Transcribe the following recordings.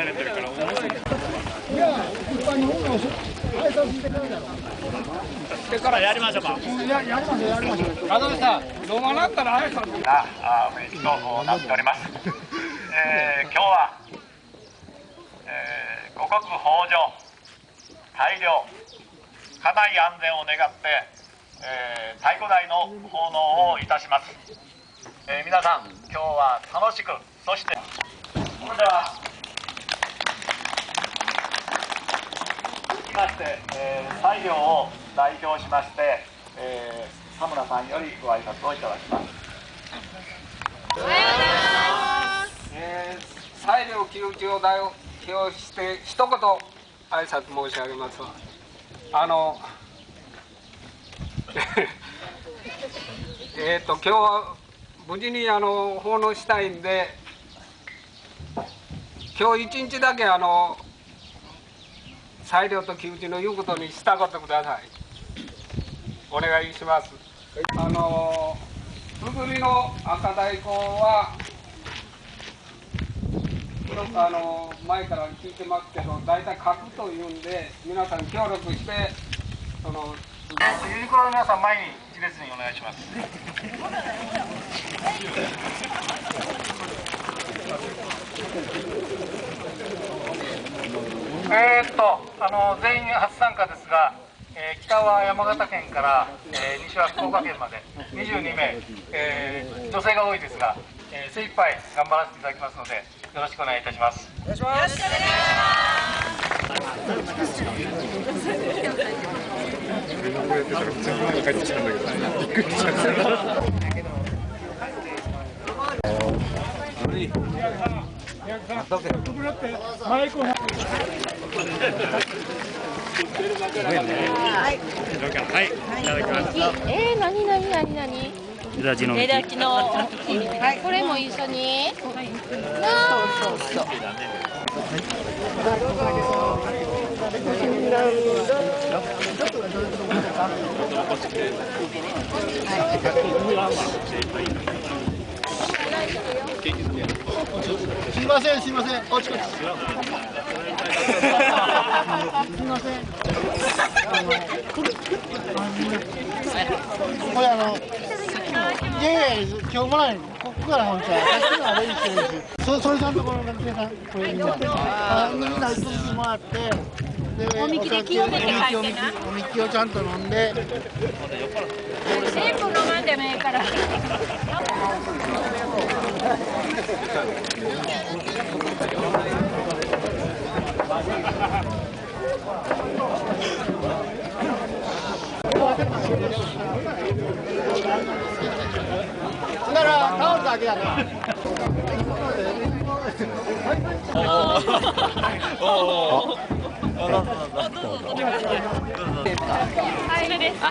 慣れてるから面白いいや一般に本を挨拶してからだろでからやりましょうか。ややりましょう。やりましょう。さ飲まなったら挨拶なあ雰囲気となっております、えー、今日は、えー、五穀豊穣大量家内安全を願って、えー、太鼓台の奉納をいたします、えー、皆さん今日は楽しくそしてそれではきまして、えー、西陵を代表しまして、えー、田村さんよりご挨拶をいただきます。えー、裁量旧知を代表して一言挨拶申し上げますあの えっと今日は無事にあの奉納したいんで今日一日だけあの裁量と旧知の言うことに従ってください。お願いします。あのふぐりの赤太鼓はあの前から聞いてますけど大体書くというんで皆さん協力してそのユニクロの皆さん前に一列にお願いします。えーっとあの全員初参加ですが、えー北は山形県から、えー西は福岡県まで22名、えー女性が多いですが、えー精一杯頑張らせていただきますのでよろしくお願いいたします。はいいただきます。えー、なになになになに枝地の枝木のはい。これも一緒になあそうそうすいませんすいません。こっちこっちすいません。これあのいやいや今日もない。ここから本当はさっきのはレジしてるしそそれさんところの皆さんこれみんなあみんなずつもらって。でおみきで清めててなおみきおみきをちゃんと飲んで全部飲まんでもええからだからタオルだけやなはいですあ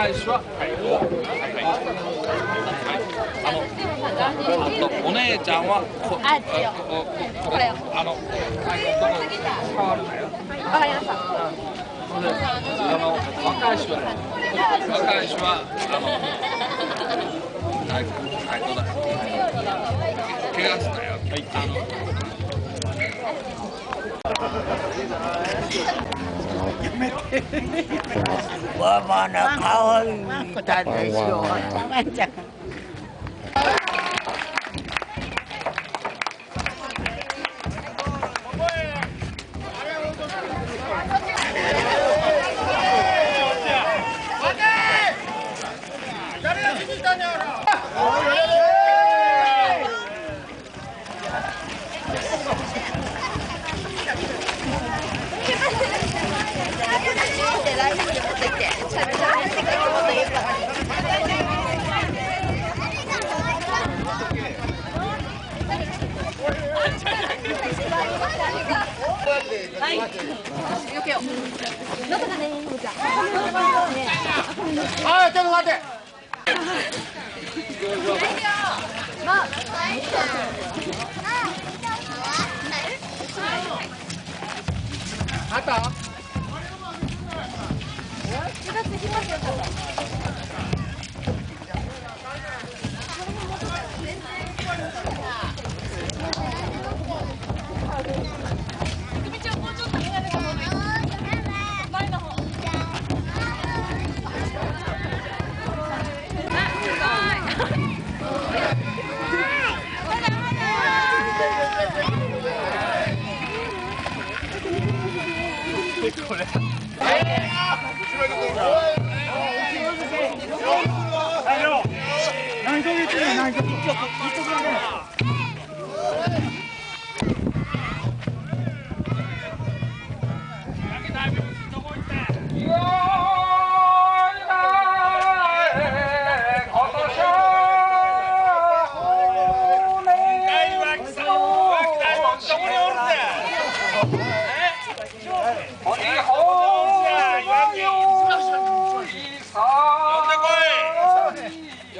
はいどうも若い人若い人はお姉ちゃんはこあこれ。よあの触るなよわかりました。あの若い人は若い人はあのだ。怪我すなよ。はいあのわまなかわい Cọp.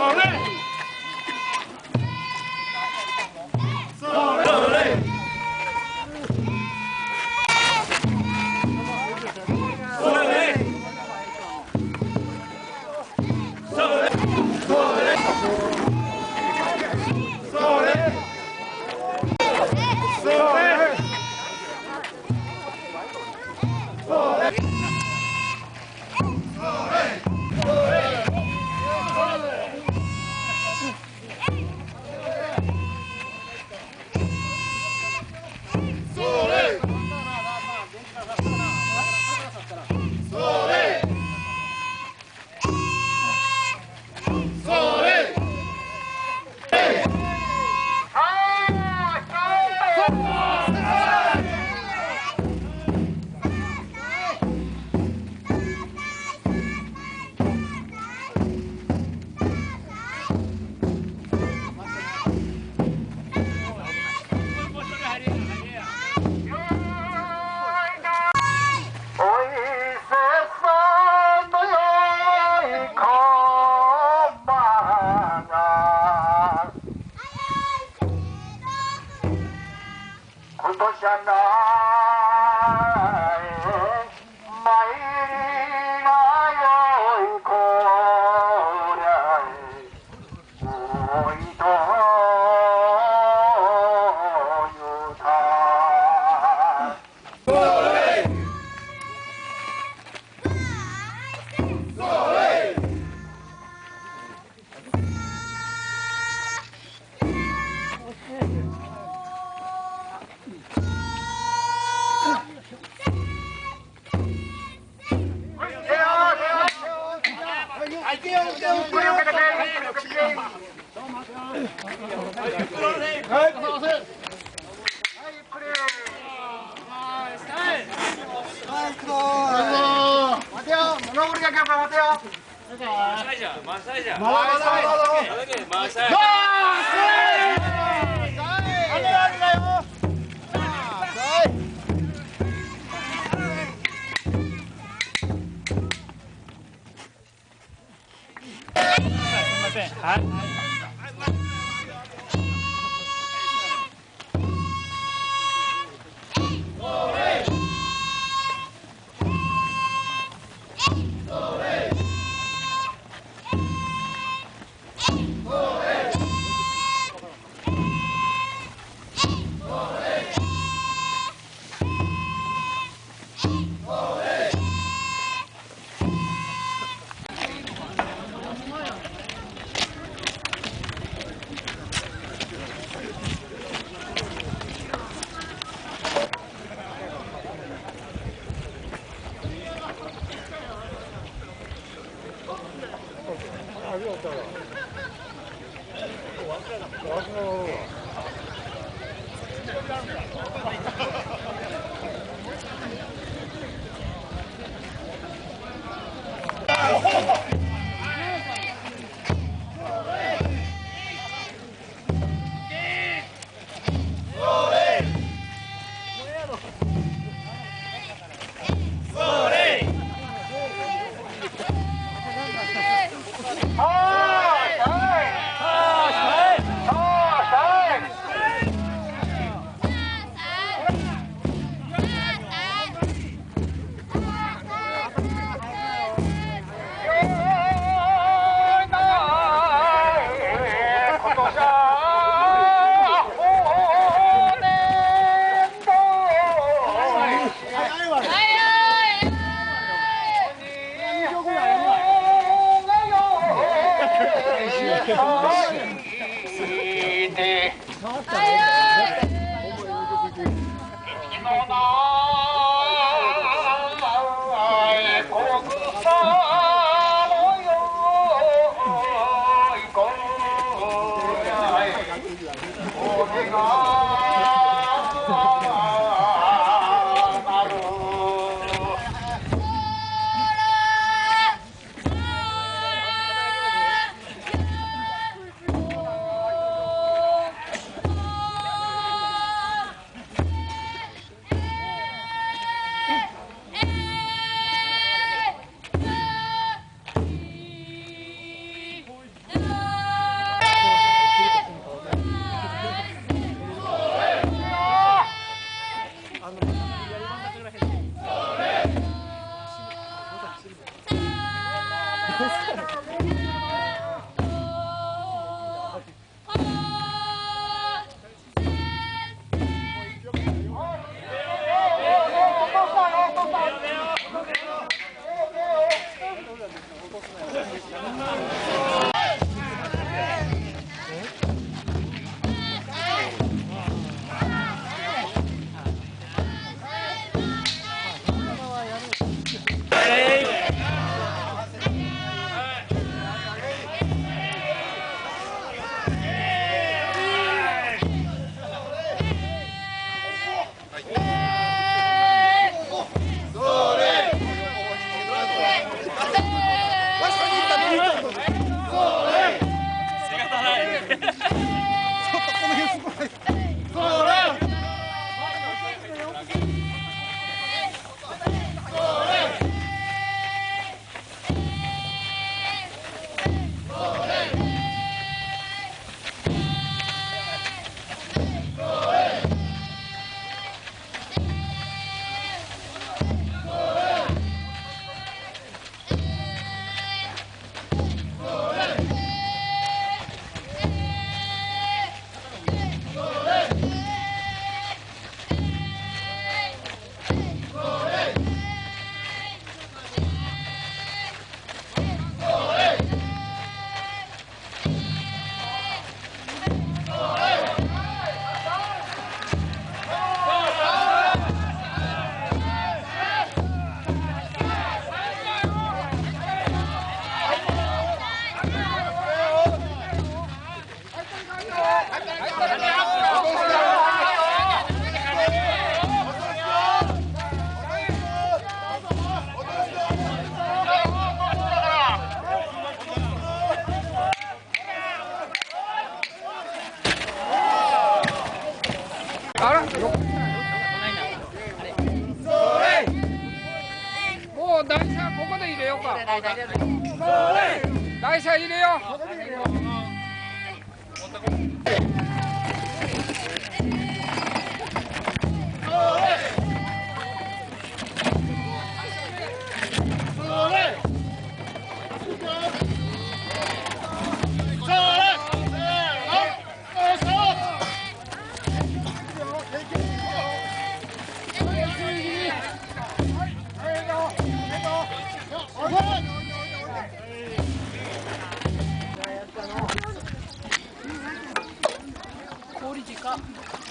All right.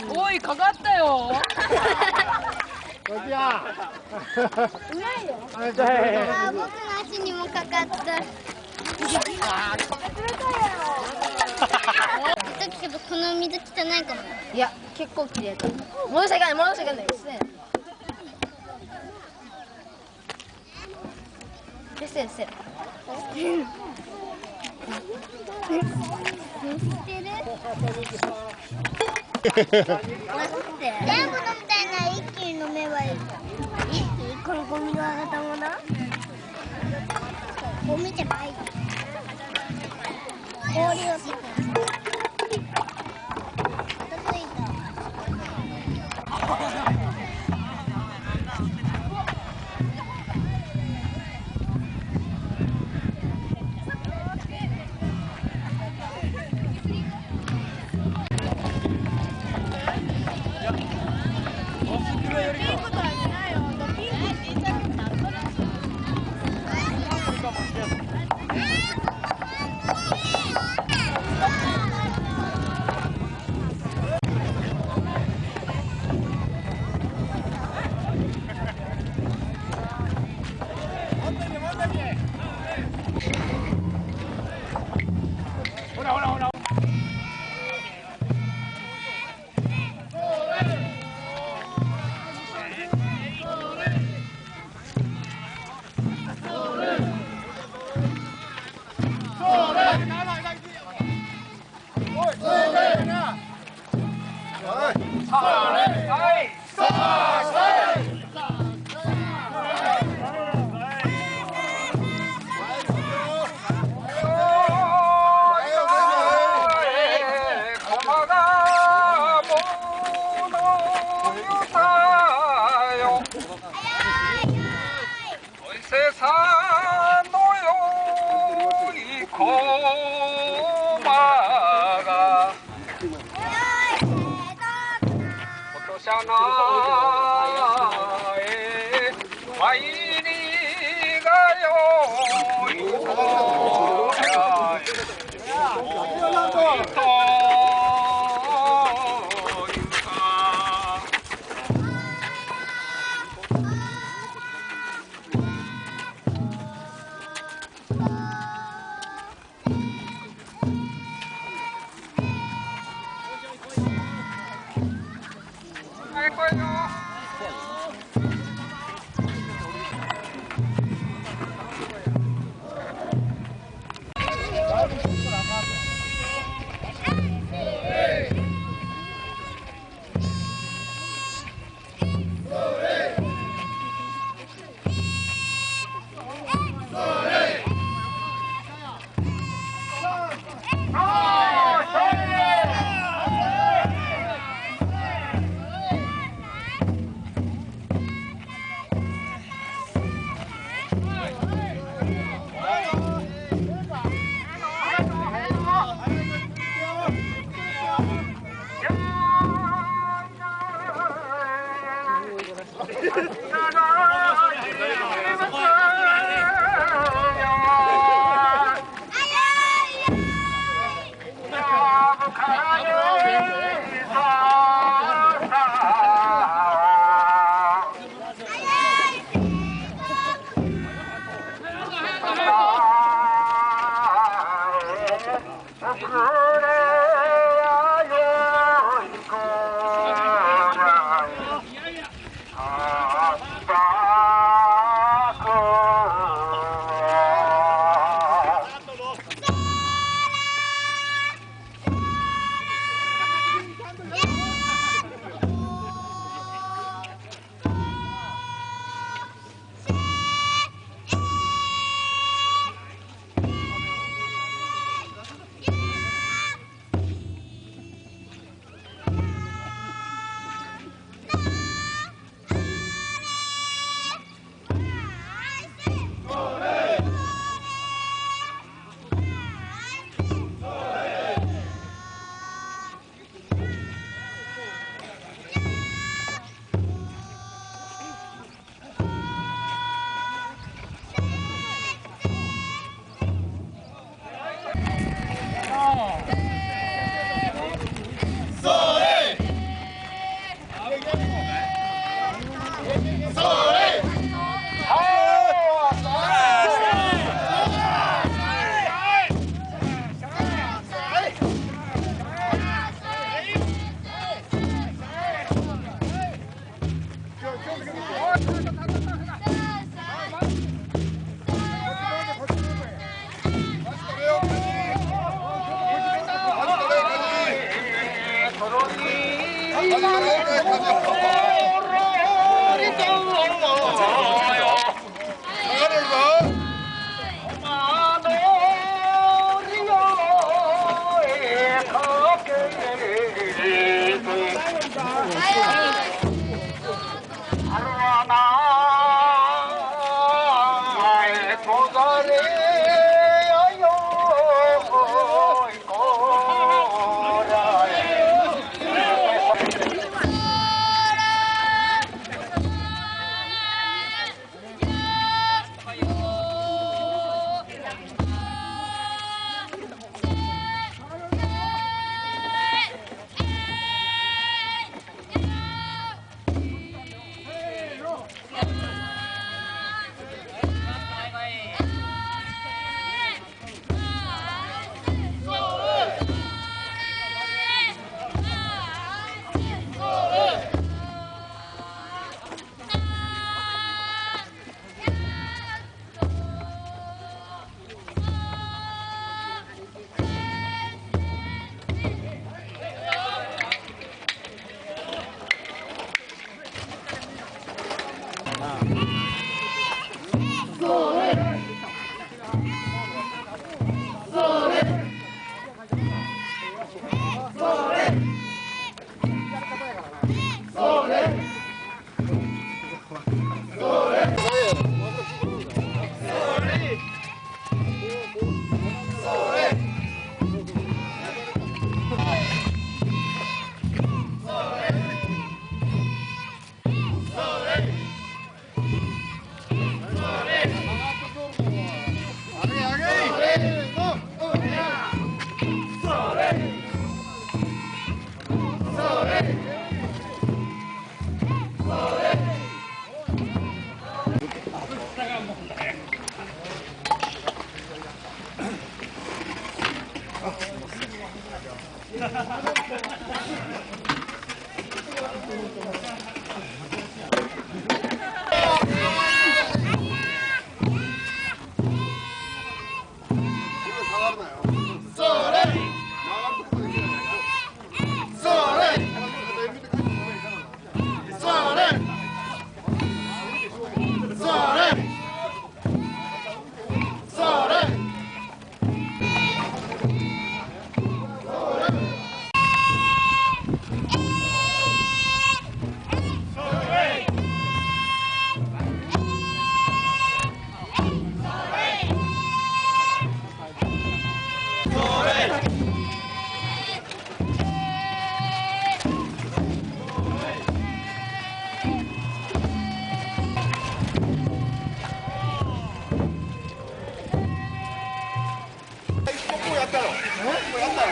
おいかかったよ。こっちやうまいよ。あ僕の足にもかかった。冷たいだけどこの水汚いかも。いや結構綺麗だ戻しちゃいけない。戻しちゃいけない。全部飲みたいな一気に飲めばいい。一気にこのゴミのあがたもの？ゴミじゃない。氷を。Hãy subscribe cho kênh Ghiền Mì Gõ Để không bỏ lỡ những video hấp dẫn あ、すみません。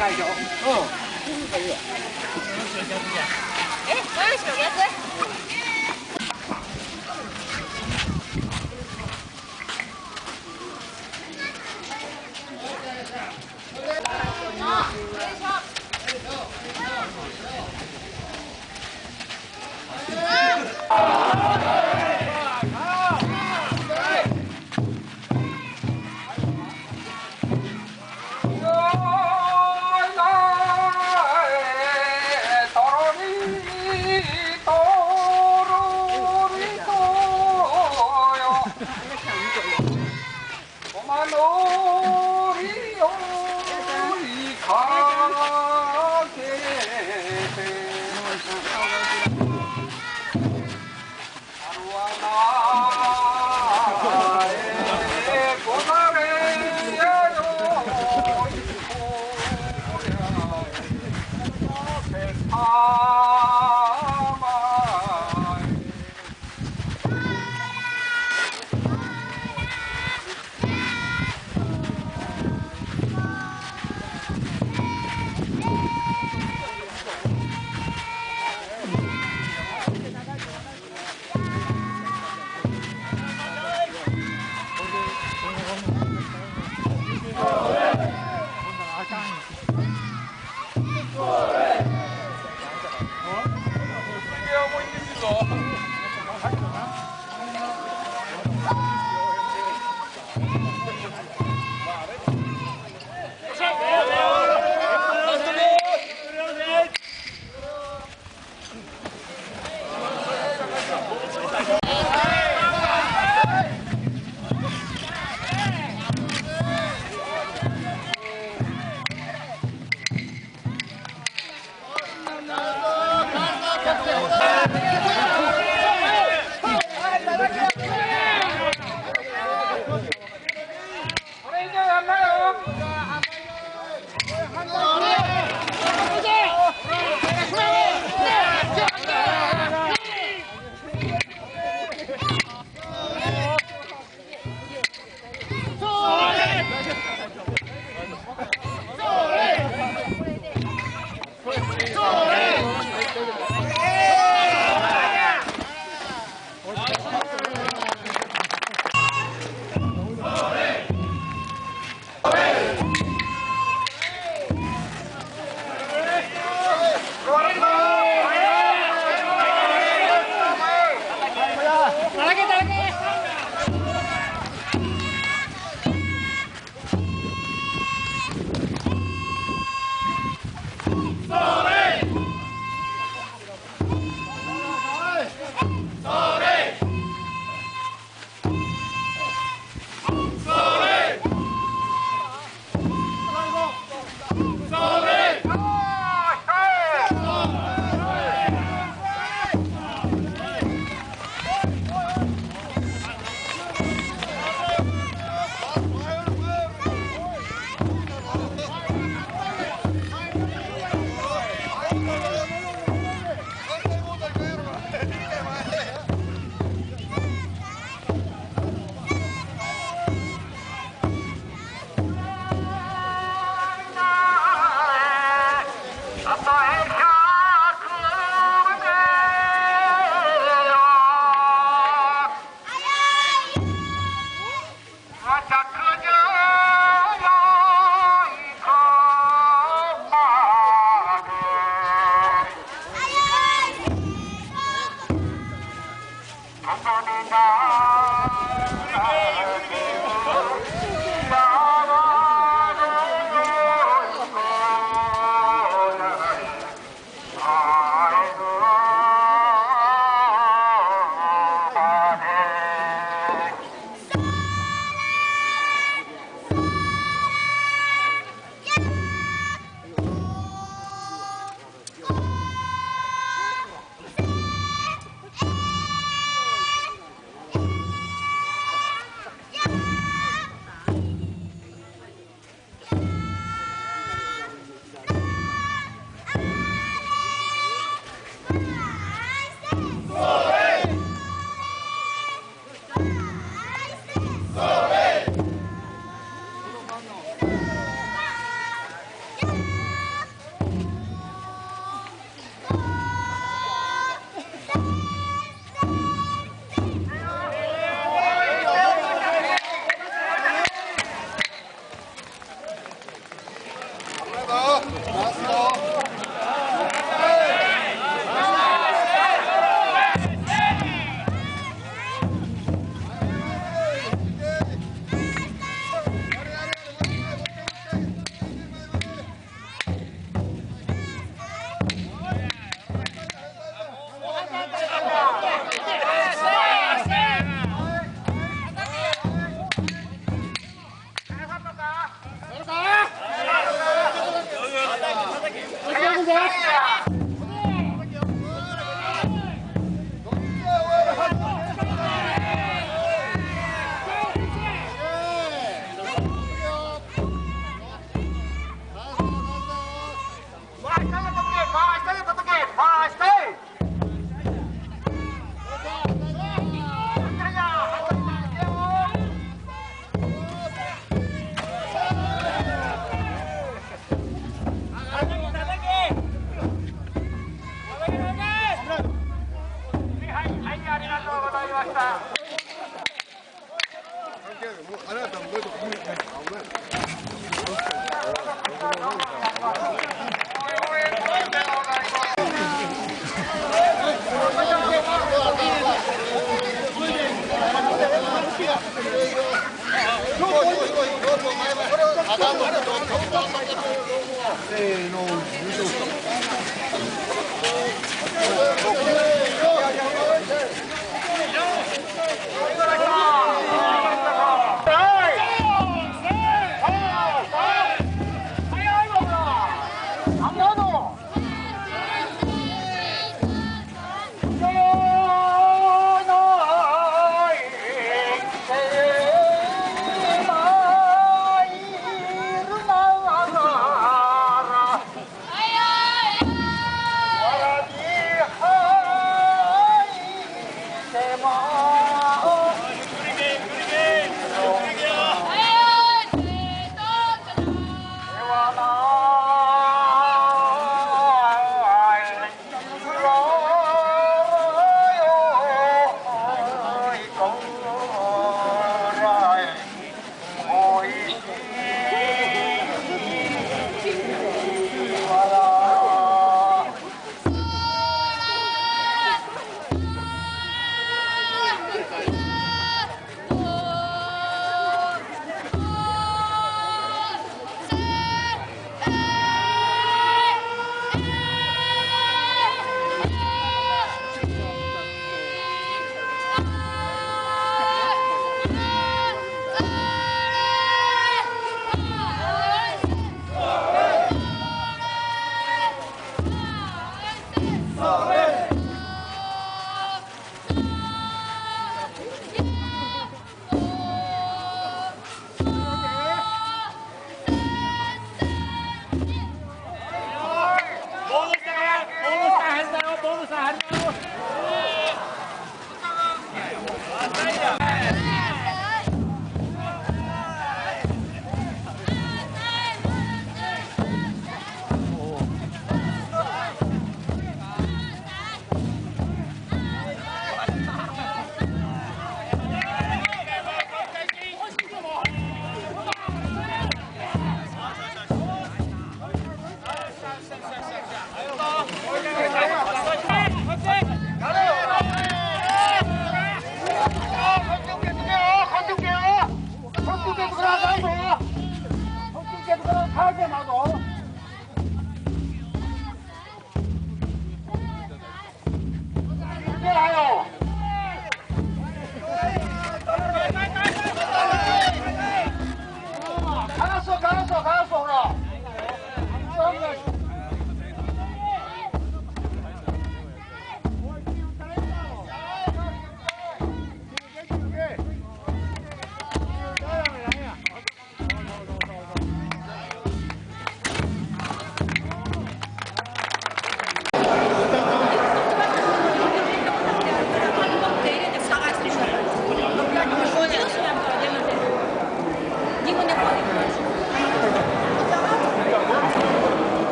最初え、ご用意しろ逆「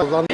入った残